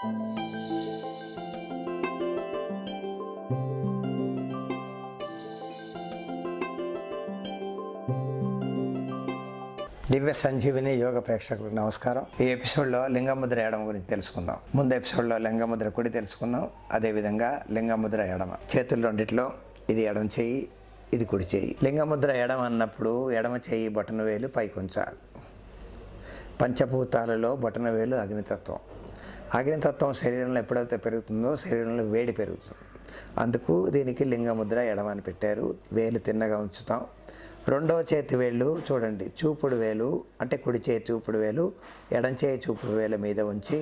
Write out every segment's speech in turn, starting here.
దివ్య సంజీవిని యోగ ప్రేక్షకులకు నమస్కారం. ఈ ఎపిసోడ్లో లింగముద్ర ఎడమ గురించి తెలుసుకుందాం. ముందు ఎపిసోడ్లో లింగముద్ర కుడి తెలుసుకున్నాం అదేవిధంగా లింగముద్ర ఎడమ చేతులు రెండిట్లో ఇది ఎడమ చేయి ఇది కుడి చేయి. లింగముద్ర ఎడమ అన్నప్పుడు ఎడమ చేయి బొటన వేలు పైకి ఉంచాలి పంచభూతాలలో బొటన వేలు అగ్నితత్వం. అగ్నితత్వం శరీరంలో ఎప్పుడైతే పెరుగుతుందో శరీరంలో వేడి పెరుగుతుంది. అందుకు దీనికి లింగముద్ర ఎడమ అని పెట్టారు. వేలు తిన్నగా ఉంచుతాం. రెండవ చేతి వేళ్ళు చూడండి చూపుడు వేలు అంటే కుడి చేతి చూపుడు వేలు ఎడం చేయి చూపుడు వేల మీద ఉంచి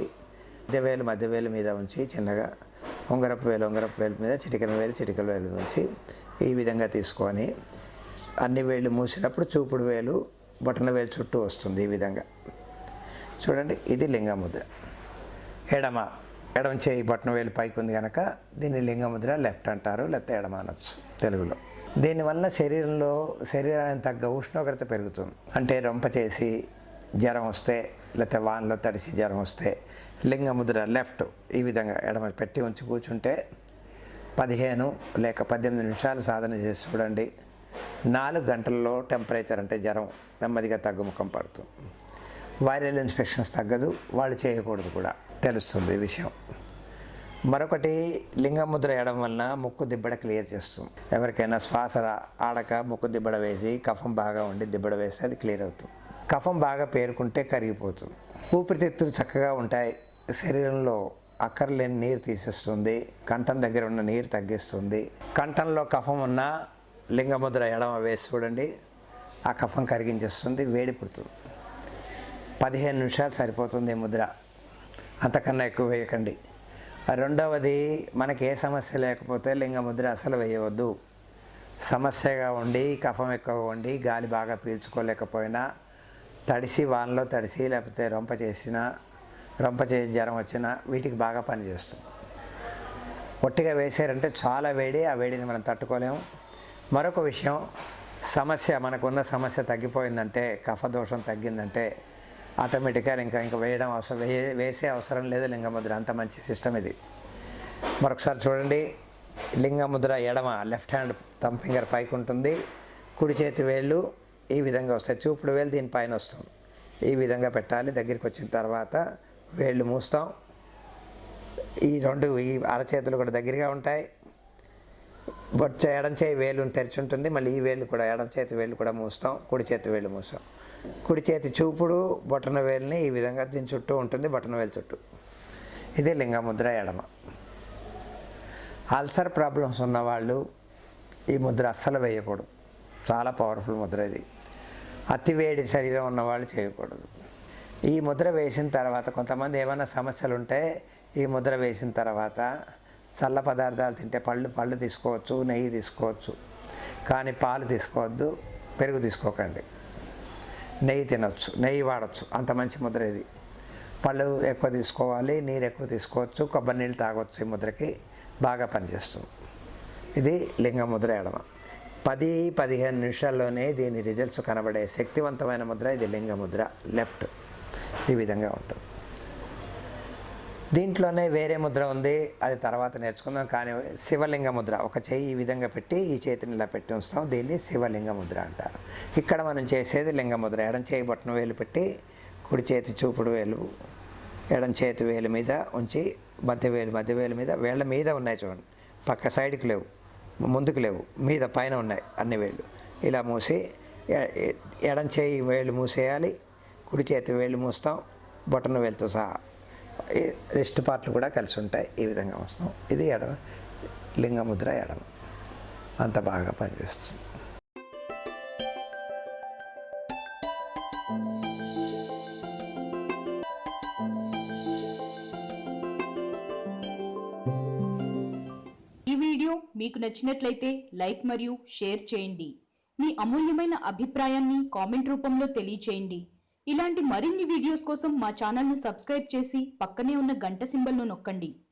మధ్య వేలు మధ్య వేలు మీద ఉంచి చిన్నగా ఉంగరపు వేలు ఉంగరపు వేలు మీద చిటికల వేలు చిటికల వేలు ఉంచి ఈ విధంగా తీసుకొని అన్ని వేళ్ళు మూసినప్పుడు చూపుడు వేలు బొటన వేలు చుట్టూ వస్తుంది ఈ విధంగా. చూడండి ఇది లింగముద్ర. ఎడమ ఎడమ చేయి బొట్టన వేలు పైకి ఉంది కనుక దీన్ని లింగముద్ర లెఫ్ట్ అంటారు లేకపోతే ఎడమ అనొచ్చు తెలుగులో. దీనివల్ల శరీరంలో శరీరానికి తగ్గ ఉష్ణోగ్రత పెరుగుతుంది. అంటే రొంప చేసి జ్వరం వస్తే లేకపోతే వానలో తడిసి జ్వరం వస్తే లింగముద్ర లెఫ్ట్ ఈ విధంగా ఎడమ పెట్టి ఉంచి కూర్చుంటే పదిహేను లేక పద్దెనిమిది నిమిషాలు సాధన చేసి చూడండి. నాలుగు గంటల్లో టెంపరేచర్ అంటే జ్వరం నెమ్మదిగా తగ్గుముఖం పడుతుంది. వైరల్ ఇన్ఫెక్షన్స్ తగ్గదు వాళ్ళు చేయకూడదు కూడా. తెలుస్తుంది ఈ విషయం. మరొకటి లింగముద్ర వేయడం వలన ముక్కు దిబ్బడ క్లియర్ చేస్తుంది. ఎవరికైనా శ్వాస ఆడక ముక్కు దిబ్బడ వేసి కఫం బాగా ఉండి దిబ్బడ వేస్తే అది క్లియర్ అవుతుంది. కఫం బాగా పేరుకుంటే కరిగిపోతుంది. ఊపిరితిత్తులు చక్కగా ఉంటాయి. శరీరంలో అక్కర్లేని నీరు తీసేస్తుంది. కంఠం దగ్గర ఉన్న నీరు తగ్గిస్తుంది. కంఠంలో కఫం ఉన్న లింగముద్ర ఎడమ వేసి చూడండి ఆ కఫం కరిగించేస్తుంది వేడి పుడుతుంది. పదిహేను నిమిషాలు సరిపోతుంది ముద్ర. అంతకన్నా ఎక్కువ వేయకండి. రెండవది మనకి ఏ సమస్య లేకపోతే లింగముద్ర అసలు వేయవద్దు. సమస్యగా ఉండి కఫం ఎక్కువగా ఉండి గాలి బాగా పీల్చుకోలేకపోయినా తడిసి వానలో తడిసి లేకపోతే రొంప చేసినా రొంప చేసి జ్వరం వచ్చినా వీటికి బాగా పనిచేస్తుంది ఒట్టిగా వేసారంటే చాలా వేడి ఆ వేడిని మనం తట్టుకోలేము. మరొక విషయం సమస్య మనకున్న సమస్య తగ్గిపోయిందంటే కఫ దోషం తగ్గిందంటే ఆటోమేటిక్గా ఇంకా ఇంకా వేయడం అవసరం వే వేసే అవసరం లేదు లింగముద్ర. అంత మంచి సిస్టమ్ ఇది. మరొకసారి చూడండి. లింగముద్ర ఎడమ లెఫ్ట్ హ్యాండ్ థమ్ ఫింగర్ పైకి ఉంటుంది. కుడి చేతి వేళ్ళు ఈ విధంగా వస్తాయి. చూపుడు వేలు దీనిపైన వస్తుంది ఈ విధంగా పెట్టాలి. దగ్గరికి వచ్చిన తర్వాత వేళ్ళు మూస్తాం. ఈ రెండు ఈ అరచేతులు కూడా దగ్గరగా ఉంటాయి. బొచ్చ ఎడం చేయి వేలు తెరిచి ఉంటుంది. మళ్ళీ ఈ వేలు కూడా ఎడం చేతి వేలు కూడా మూస్తాం. కుడి చేతి వేలు మూస్తాం. కుడి చేతి చూపుడు బొటన వేలుని ఈ విధంగా దీని చుట్టూ ఉంటుంది బొటన వేలు చుట్టూ. ఇది లింగముద్ర ఎడమ. అల్సర్ ప్రాబ్లమ్స్ ఉన్నవాళ్ళు ఈ ముద్ర అస్సలు వేయకూడదు. చాలా పవర్ఫుల్ ముద్ర ఇది. అతివేడి శరీరం ఉన్నవాళ్ళు చేయకూడదు. ఈ ముద్ర వేసిన తర్వాత కొంతమంది ఏమైనా సమస్యలు ఉంటే ఈ ముద్ర వేసిన తర్వాత చల్ల పదార్థాలు తింటే పళ్ళు పళ్ళు తీసుకోవచ్చు నెయ్యి తీసుకోవచ్చు. కానీ పాలు తీసుకోవద్దు పెరుగు తీసుకోకండి. నెయ్యి తినొచ్చు నెయ్యి వాడచ్చు. అంత మంచి ముద్ర ఇది. పళ్ళు ఎక్కువ తీసుకోవాలి నీరు ఎక్కువ తీసుకోవచ్చు కొబ్బరి నీళ్ళు తాగొచ్చు ఈ ముద్రకి బాగా పనిచేస్తుంది. ఇది లింగ ముద్ర ఎడమ. పది పదిహేను నిమిషాల్లోనే దీని రిజల్ట్స్ కనబడే శక్తివంతమైన ముద్ర ఇది లింగ ముద్ర లెఫ్ట్. ఈ విధంగా ఉంటుంది. దీంట్లోనే వేరే ముద్ర ఉంది. అది తర్వాత నేర్చుకుందాం. కానీ శివలింగ ముద్ర ఒక చేయి ఈ విధంగా పెట్టి ఈ చేతిని ఇలా పెట్టి ఉంచుతాం. దీన్ని శివలింగ ముద్ర అంటారు. ఇక్కడ మనం చేసేది లింగ ముద్ర. ఎడం చేయి బొట్టను వేలు పెట్టి కుడి చేతి చూపుడు వేలు ఎడం చేతి వేలు మీద ఉంచి మధ్య వేలు మధ్య వేలు మీద వేళ్ళ మీద ఉన్నాయి చూడండి. పక్క సైడ్కి లేవు ముందుకు లేవు మీద పైన ఉన్నాయి అన్ని వేళ్ళు. ఇలా మూసి ఎ- ఎడం చేయి వేళ్ళు మూసేయాలి కుడి చేతి వేళ్ళు మూస్తాం బొటన వేలుతో సహా. రెస్ట్ పార్ట్లు కూడా కలిసి ఉంటాయి. ఈ విధంగా వస్తాం ఇది ఎడమ లింగముద్ర ఎడమ. అంత బాగా పనిచేస్తుంది. ఈ వీడియో మీకు నచ్చినట్లయితే లైక్ మరియు షేర్ చేయండి. మీ అమూల్యమైన అభిప్రాయాన్ని కామెంట్ రూపంలో తెలియచేయండి. ఇలాంటి మరిన్ని వీడియోస్ కోసం మా ఛానల్ను సబ్స్క్రైబ్ చేసి పక్కనే ఉన్న గంట సింబల్ను నొక్కండి.